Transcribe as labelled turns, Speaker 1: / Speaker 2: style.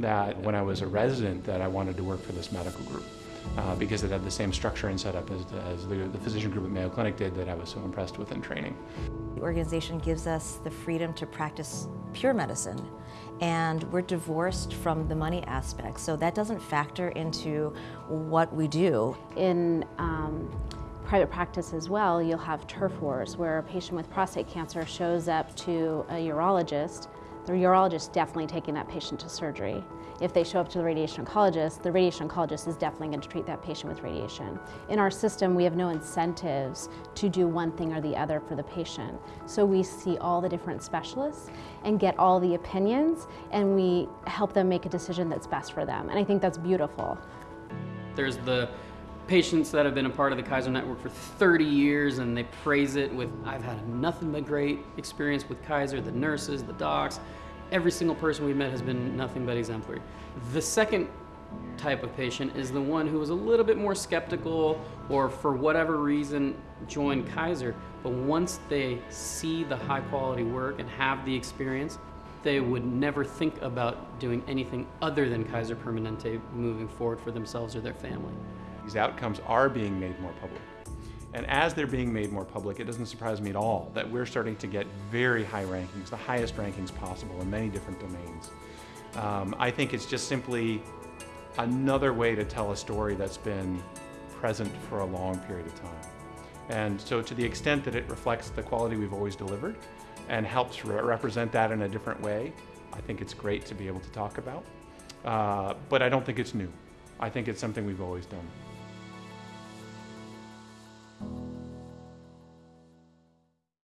Speaker 1: that when I was a resident that I wanted to work for this medical group uh, because it had the same structure and setup as, as the, the physician group at Mayo Clinic did that I was so impressed with in training.
Speaker 2: The organization gives us the freedom to practice pure medicine and we're divorced from the money aspect. So that doesn't factor into what we do.
Speaker 3: In um, private practice as well, you'll have turf wars where a patient with prostate cancer shows up to a urologist. The urologist is definitely taking that patient to surgery. If they show up to the radiation oncologist, the radiation oncologist is definitely going to treat that patient with radiation. In our system, we have no incentives to do one thing or the other for the patient. So we see all the different specialists and get all the opinions and we help them make a decision that's best for them. And I think that's beautiful.
Speaker 4: There's the patients that have been a part of the Kaiser Network for 30 years and they praise it with, I've had nothing but great experience with Kaiser, the nurses, the docs, every single person we've met has been nothing but exemplary. The second type of patient is the one who was a little bit more skeptical or for whatever reason joined Kaiser, but once they see the high quality work and have the experience, they would never think about doing anything other than Kaiser Permanente moving forward for themselves or their family.
Speaker 1: These outcomes are being made more public. And as they're being made more public, it doesn't surprise me at all that we're starting to get very high rankings, the highest rankings possible in many different domains. Um, I think it's just simply another way to tell a story that's been present for a long period of time. And so to the extent that it reflects the quality we've always delivered and helps re represent that in a different way, I think it's great to be able to talk about. Uh, but I don't think it's new. I think it's something we've always done.